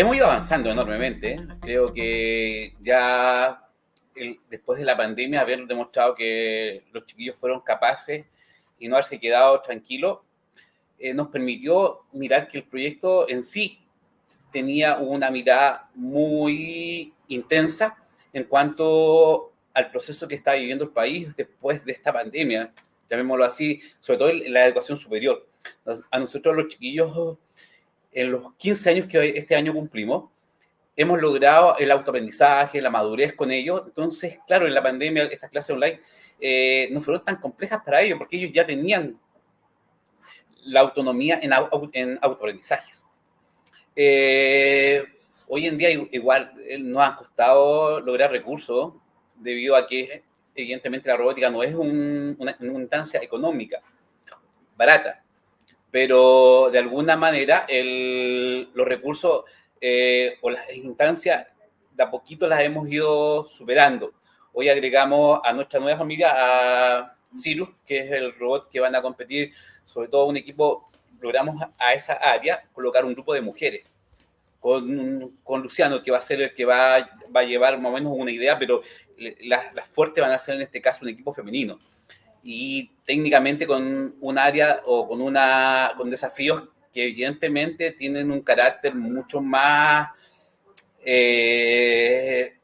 hemos ido avanzando enormemente. Creo que ya después de la pandemia, haber demostrado que los chiquillos fueron capaces y no haberse quedado tranquilos, eh, nos permitió mirar que el proyecto en sí tenía una mirada muy intensa en cuanto al proceso que está viviendo el país después de esta pandemia, llamémoslo así, sobre todo en la educación superior. A nosotros los chiquillos, en los 15 años que este año cumplimos, hemos logrado el autoaprendizaje, la madurez con ellos. Entonces, claro, en la pandemia estas clases online eh, no fueron tan complejas para ellos porque ellos ya tenían la autonomía en, en autoaprendizajes. Eh, hoy en día igual eh, nos ha costado lograr recursos debido a que evidentemente la robótica no es una, instancia económica barata, pero de alguna manera los recursos eh, o las instancias de a poquito las hemos ido superando. Hoy agregamos a nuestra nueva familia a Cirus, que es el robot que van a competir, sobre todo un equipo, logramos a esa área colocar un grupo de mujeres. Con, con Luciano, que va a ser el que va, va a llevar más o menos una idea, pero las, las fuertes van a ser en este caso un equipo femenino. Y técnicamente con un área o con, una, con desafíos que evidentemente tienen un carácter mucho más, eh,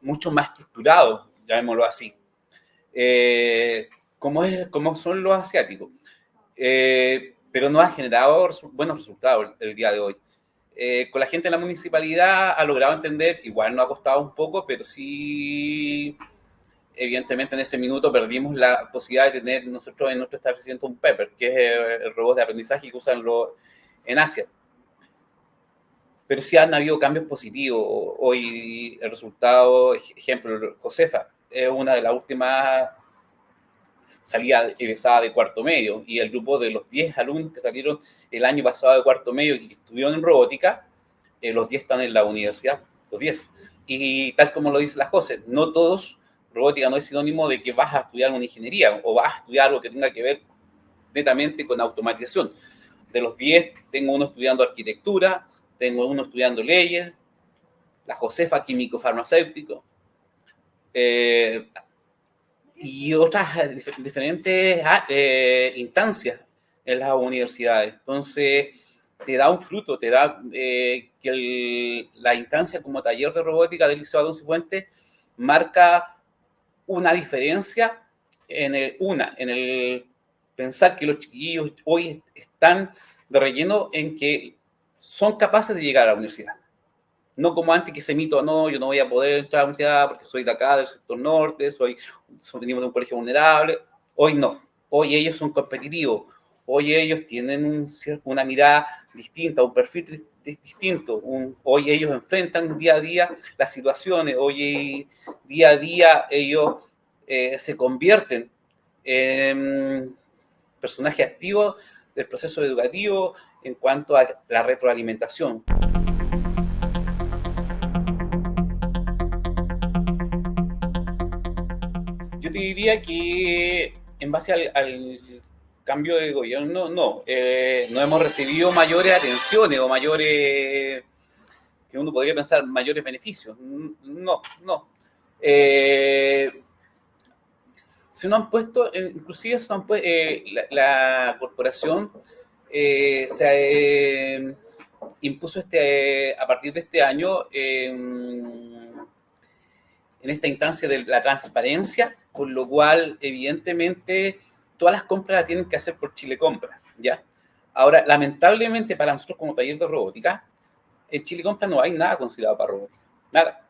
mucho más estructurado, llamémoslo así, eh, como, es, como son los asiáticos. Eh, pero no ha generado buenos resultados el, día de hoy. con la gente de la municipalidad ha logrado entender, igual no ha costado un poco, pero sí evidentemente en ese minuto perdimos la posibilidad de tener nosotros en nuestro establecimiento un Pepper, que es el robot de aprendizaje que usan en Asia. Pero sí han habido cambios positivos. Hoy el resultado, ejemplo, Josefa, es una de las últimas salidas egresada de cuarto medio y el grupo de los 10 alumnos que salieron el año pasado de cuarto medio y que estuvieron en robótica, eh, los 10 están en la universidad, los 10. Y tal como lo dice la José, no todos robótica no es sinónimo de que vas a estudiar una ingeniería o vas a estudiar algo que tenga que ver netamente con automatización. De los 10, tengo uno estudiando arquitectura, tengo uno estudiando leyes, la Josefa químico farmacéutico, eh, y otras diferentes ah, eh, instancias en las universidades. Entonces, te da un fruto, te da eh, que la instancia como taller de robótica del Liceo Adón Cifuentes marca una diferencia en el, una, en el pensar que los chiquillos hoy están de relleno en que son capaces de llegar a la universidad. No como antes que se mito, no, yo no voy a poder entrar a la universidad porque soy de acá, del sector norte, soy, venimos de un colegio vulnerable. Hoy no, hoy ellos son competitivos, hoy ellos tienen un, una mirada distinta, un perfil distinto. hoy ellos enfrentan día a día las situaciones, hoy día a día ellos eh, se convierten en personajes activos del proceso educativo en cuanto a la retroalimentación. Yo te diría que en base al, cambio de gobierno, no, eh, no hemos recibido mayores atenciones o mayores, que uno podría pensar, mayores beneficios. No, no. Eh, se nos han puesto, eh, inclusive se han puesto, eh, la, corporación se impuso este, a partir de este año en esta instancia de la transparencia, con lo cual evidentemente todas las compras las tienen que hacer por Chile Compra, ¿ya? Ahora, lamentablemente para nosotros como taller de robótica, en Chile Compra no hay nada considerado para robótica, nada.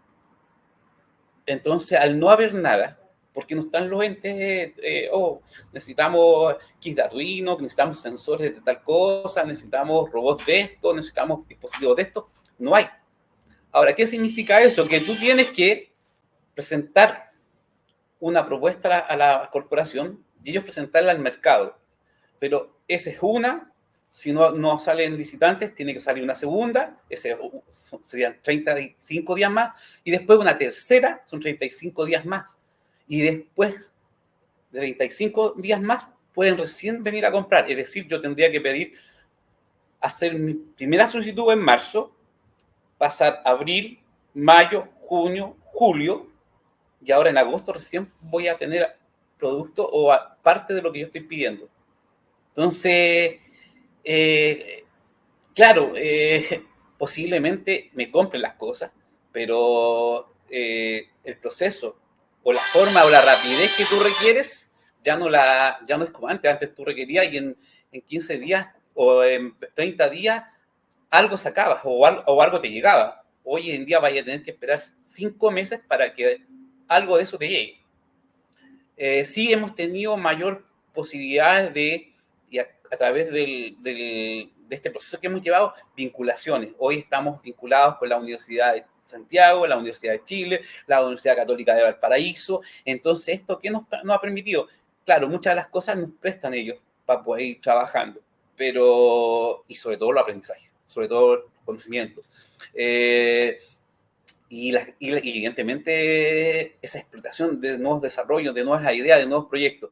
Entonces, al no haber nada, porque no están los entes, eh, oh, necesitamos kits de Arduino, necesitamos sensores de tal cosa, necesitamos robots de esto, necesitamos dispositivos de esto, no hay. Ahora, ¿qué significa eso? Que tú tienes que presentar una propuesta a la corporación y ellos presentarla al mercado. Pero esa es una, si no, no salen licitantes, tiene que salir una segunda, ese serían 35 días más, y después una tercera, son 35 días más. Y después de 35 días más, pueden recién venir a comprar. Es decir, yo tendría que pedir, hacer mi primera solicitud en marzo, pasar abril, mayo, junio, julio, y ahora en agosto recién voy a tener producto o parte de lo que yo estoy pidiendo. Entonces, eh, claro, eh, posiblemente me compren las cosas, pero eh, el proceso o la forma o la rapidez que tú requieres ya no, la, ya no es como antes. Antes tú requerías y en, en 15 días o en 30 días algo sacabas o, o algo te llegaba. Hoy en día vaya a tener que esperar 5 meses para que algo de eso te llegue. Eh, sí hemos tenido mayor posibilidades de, a, través de este proceso que hemos llevado, vinculaciones. Hoy estamos vinculados con la Universidad de Santiago, la Universidad de Chile, la Universidad Católica de Valparaíso. Entonces, ¿esto qué nos, nos ha permitido? Claro, muchas de las cosas nos prestan ellos para poder ir trabajando, pero, y sobre todo el aprendizaje, sobre todo el conocimiento. Eh, y, evidentemente esa explotación de nuevos desarrollos, de nuevas ideas, de nuevos proyectos.